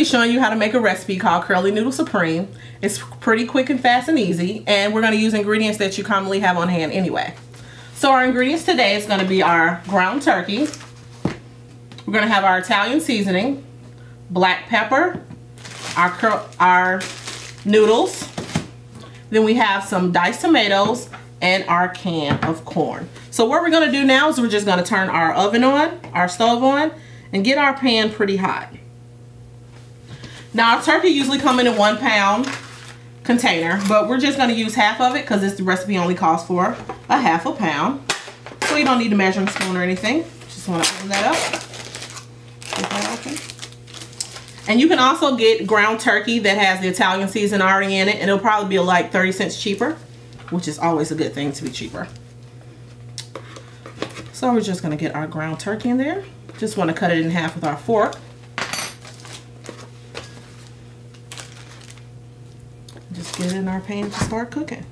be showing you how to make a recipe called Curly Noodle Supreme. It's pretty quick and fast and easy, and we're gonna use ingredients that you commonly have on hand anyway. So our ingredients today is gonna be our ground turkey. We're gonna have our Italian seasoning, black pepper, our, our noodles, then we have some diced tomatoes, and our can of corn. So what we're gonna do now is we're just gonna turn our oven on, our stove on, and get our pan pretty hot. Now turkey usually come in a one pound container, but we're just gonna use half of it because this recipe only calls for a half a pound. So you don't need a measuring spoon or anything. Just wanna open that up. And you can also get ground turkey that has the Italian season already in it, and it'll probably be like 30 cents cheaper, which is always a good thing to be cheaper. So we're just gonna get our ground turkey in there. Just wanna cut it in half with our fork. Just get in our pan to start cooking.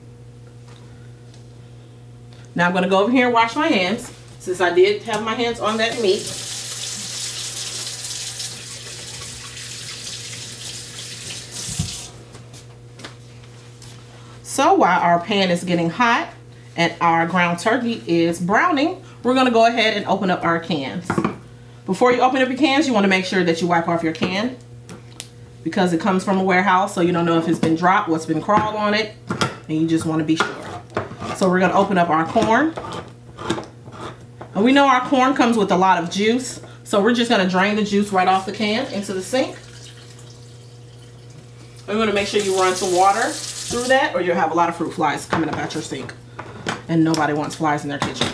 Now I'm gonna go over here and wash my hands since I did have my hands on that meat. So while our pan is getting hot and our ground turkey is browning, we're gonna go ahead and open up our cans. Before you open up your cans, you wanna make sure that you wipe off your can because it comes from a warehouse, so you don't know if it's been dropped, what's been crawled on it, and you just wanna be sure. So we're gonna open up our corn. And we know our corn comes with a lot of juice, so we're just gonna drain the juice right off the can into the sink. We're gonna make sure you run some water through that or you'll have a lot of fruit flies coming up at your sink. And nobody wants flies in their kitchen.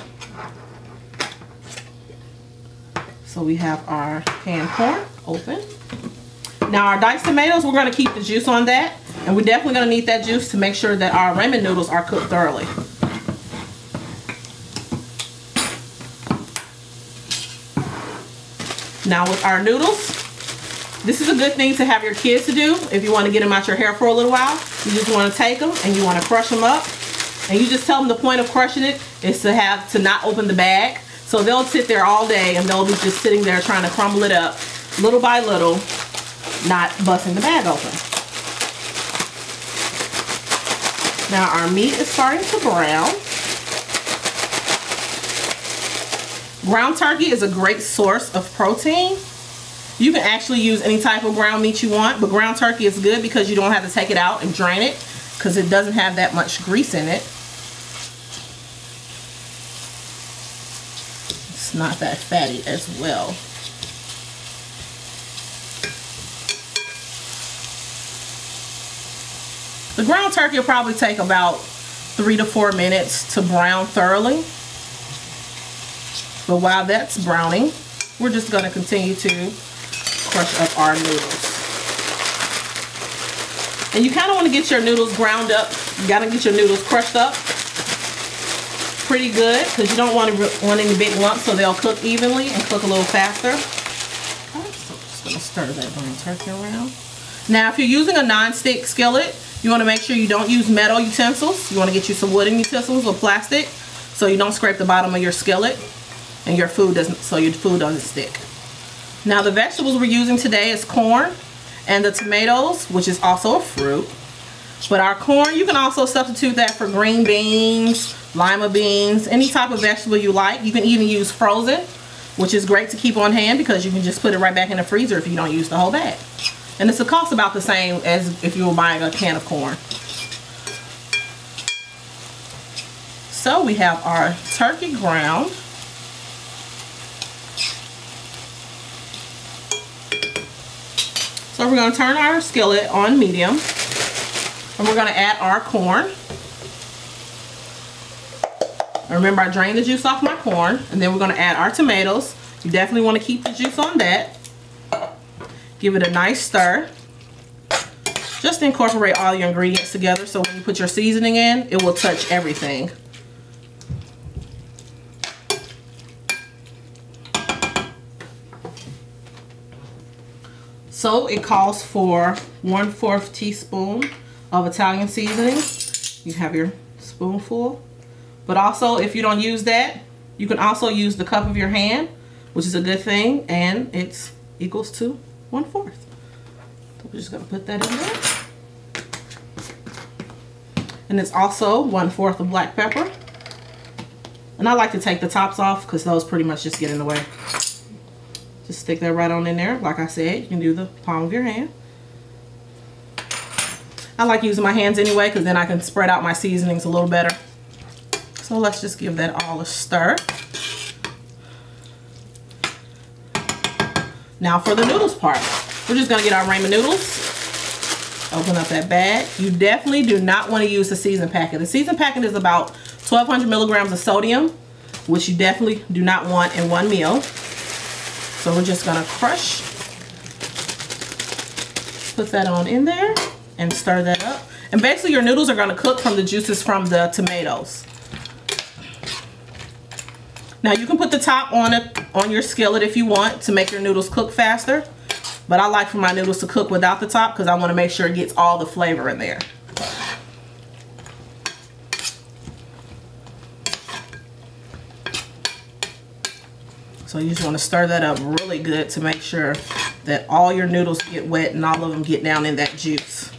So we have our canned corn open. Now our diced tomatoes, we're gonna keep the juice on that. And we're definitely gonna need that juice to make sure that our ramen noodles are cooked thoroughly. Now with our noodles, this is a good thing to have your kids to do if you want to get them out your hair for a little while. You just want to take them and you want to crush them up. And you just tell them the point of crushing it is to have to not open the bag. So they'll sit there all day and they'll be just sitting there trying to crumble it up little by little, not busting the bag open. Now our meat is starting to brown. Ground turkey is a great source of protein. You can actually use any type of ground meat you want, but ground turkey is good because you don't have to take it out and drain it because it doesn't have that much grease in it. It's not that fatty as well. The ground turkey will probably take about three to four minutes to brown thoroughly. But while that's browning, we're just going to continue to crush up our noodles. And you kind of want to get your noodles ground up. You got to get your noodles crushed up pretty good because you don't want to want any big lumps so they'll cook evenly and cook a little faster. Okay, so just going to stir that brown turkey around. Now if you're using a non-stick skillet, you want to make sure you don't use metal utensils. You want to get you some wooden utensils or plastic so you don't scrape the bottom of your skillet and your food doesn't so your food doesn't stick. Now the vegetables we're using today is corn and the tomatoes, which is also a fruit. But our corn, you can also substitute that for green beans, lima beans, any type of vegetable you like. You can even use frozen, which is great to keep on hand because you can just put it right back in the freezer if you don't use the whole bag. And it's a cost about the same as if you were buying a can of corn. So we have our turkey ground. So we're going to turn our skillet on medium and we're going to add our corn. remember I drained the juice off my corn and then we're going to add our tomatoes. You definitely want to keep the juice on that. Give it a nice stir. Just incorporate all your ingredients together so when you put your seasoning in, it will touch everything. So it calls for one fourth teaspoon of Italian seasoning. You have your spoonful. But also if you don't use that, you can also use the cup of your hand, which is a good thing, and it's equals to one fourth. So we're just gonna put that in there. And it's also one fourth of black pepper. And I like to take the tops off because those pretty much just get in the way. Just stick that right on in there. Like I said, you can do the palm of your hand. I like using my hands anyway because then I can spread out my seasonings a little better. So let's just give that all a stir. Now for the noodles part. We're just to get our ramen noodles. Open up that bag. You definitely do not want to use the season packet. The season packet is about 1200 milligrams of sodium, which you definitely do not want in one meal. So we're just to crush. Put that on in there and stir that up. And basically your noodles are to cook from the juices from the tomatoes. Now you can put the top on it on your skillet if you want to make your noodles cook faster. But I like for my noodles to cook without the top because I want to make sure it gets all the flavor in there. So you just want to stir that up really good to make sure that all your noodles get wet and all of them get down in that juice.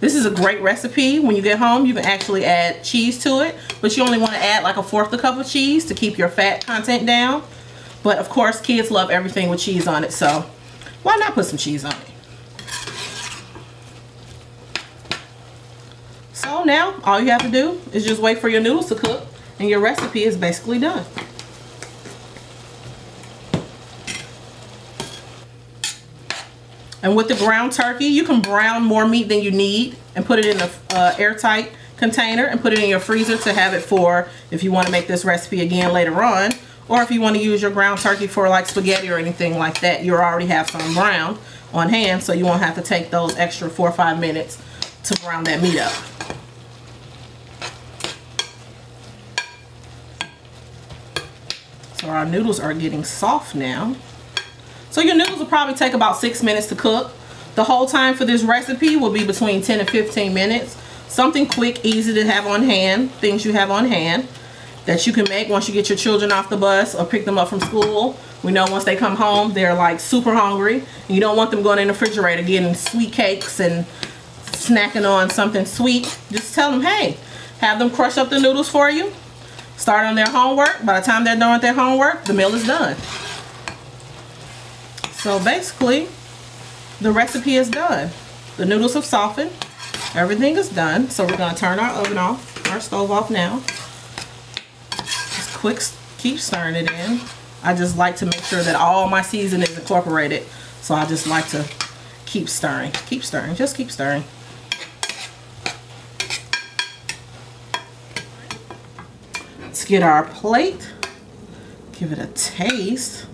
This is a great recipe. When you get home, you can actually add cheese to it, but you only want to add like a fourth a cup of cheese to keep your fat content down. But of course, kids love everything with cheese on it, so why not put some cheese on it? So now, all you have to do is just wait for your noodles to cook, and your recipe is basically done. And with the ground turkey, you can brown more meat than you need and put it in an uh, airtight container and put it in your freezer to have it for if you want to make this recipe again later on. Or if you want to use your ground turkey for like spaghetti or anything like that, you already have some brown on hand so you won't have to take those extra four or five minutes to brown that meat up. So our noodles are getting soft now. So your noodles will probably take about six minutes to cook. The whole time for this recipe will be between 10 and 15 minutes. Something quick, easy to have on hand, things you have on hand that you can make once you get your children off the bus or pick them up from school. We know once they come home, they're like super hungry. You don't want them going in the refrigerator getting sweet cakes and snacking on something sweet. Just tell them, hey, have them crush up the noodles for you. Start on their homework. By the time they're done with their homework, the meal is done. So basically, the recipe is done. The noodles have softened. Everything is done. So we're going to turn our oven off, our stove off now. Just quick, keep stirring it in. I just like to make sure that all my seasoning is incorporated. So I just like to keep stirring. Keep stirring. Just keep stirring. Let's get our plate. Give it a taste.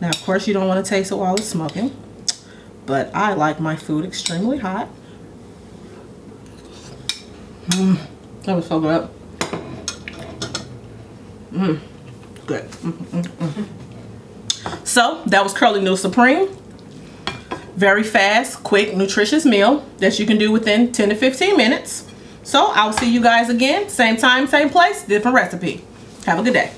Now, of course, you don't want to taste it while it's smoking, but I like my food extremely hot. Mmm, that was so good. Mmm, good. Mm -mm -mm. So, that was Curly Noodle Supreme. Very fast, quick, nutritious meal that you can do within 10 to 15 minutes. So, I'll see you guys again, same time, same place, different recipe. Have a good day.